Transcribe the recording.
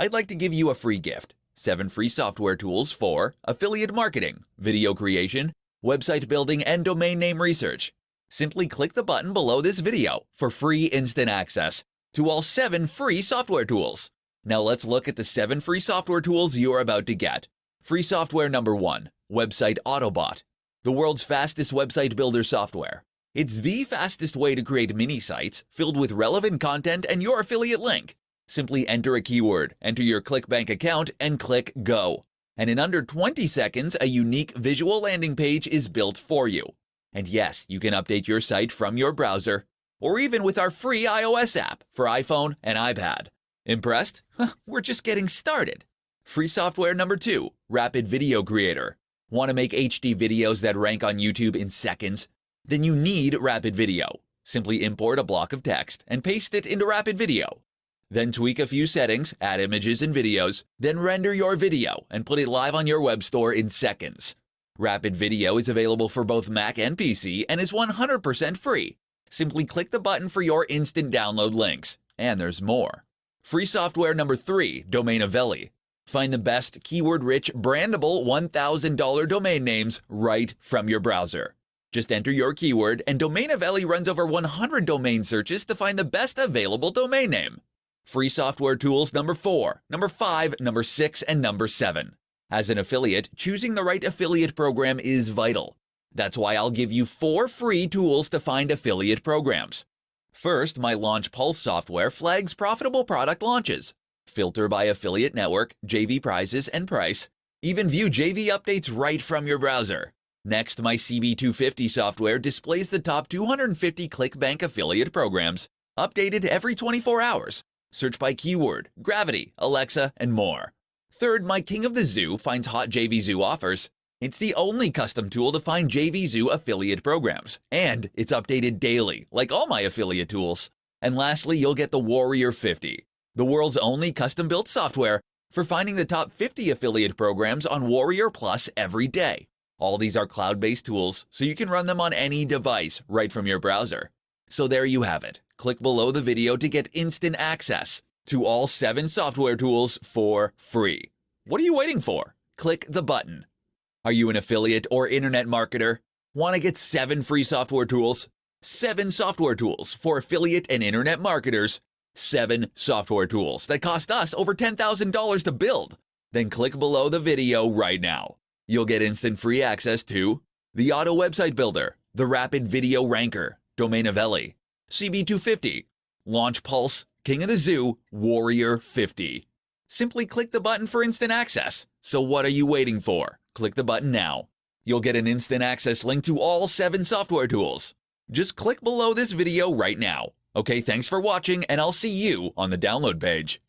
I'd like to give you a free gift. 7 free software tools for affiliate marketing, video creation, website building, and domain name research. Simply click the button below this video for free instant access to all 7 free software tools. Now let's look at the 7 free software tools you're about to get. Free software number 1, Website Autobot, the world's fastest website builder software. It's the fastest way to create mini sites filled with relevant content and your affiliate link. Simply enter a keyword, enter your ClickBank account, and click Go. And in under 20 seconds, a unique visual landing page is built for you. And yes, you can update your site from your browser, or even with our free iOS app for iPhone and iPad. Impressed? We're just getting started. Free software number two, Rapid Video Creator. Want to make HD videos that rank on YouTube in seconds? Then you need Rapid Video. Simply import a block of text and paste it into Rapid Video. Then tweak a few settings, add images and videos, then render your video and put it live on your web store in seconds. Rapid Video is available for both Mac and PC and is 100% free. Simply click the button for your instant download links. And there's more. Free software number 3, Domainovelli. Find the best keyword-rich, brandable $1,000 domain names right from your browser. Just enter your keyword, and Domainovelli runs over 100 domain searches to find the best available domain name. Free software tools number 4, number 5, number 6, and number 7. As an affiliate, choosing the right affiliate program is vital. That's why I'll give you four free tools to find affiliate programs. First, my Launch Pulse software flags profitable product launches. Filter by affiliate network, JV prizes, and price. Even view JV updates right from your browser. Next, my CB250 software displays the top 250 ClickBank affiliate programs, updated every 24 hours. Search by keyword, gravity, Alexa, and more. Third, my King of the Zoo finds hot JVZoo offers. It's the only custom tool to find JVZoo affiliate programs, and it's updated daily, like all my affiliate tools. And lastly, you'll get the Warrior 50, the world's only custom-built software for finding the top 50 affiliate programs on Warrior Plus every day. All these are cloud-based tools, so you can run them on any device right from your browser. So there you have it. Click below the video to get instant access to all seven software tools for free. What are you waiting for? Click the button. Are you an affiliate or internet marketer? Want to get seven free software tools? Seven software tools for affiliate and internet marketers. Seven software tools that cost us over $10,000 to build. Then click below the video right now. You'll get instant free access to the Auto Website Builder, the Rapid Video Ranker, Domainovelli, CB250, Launch Pulse, King of the Zoo, Warrior 50. Simply click the button for instant access. So what are you waiting for? Click the button now. You'll get an instant access link to all 7 software tools. Just click below this video right now. Okay, thanks for watching and I'll see you on the download page.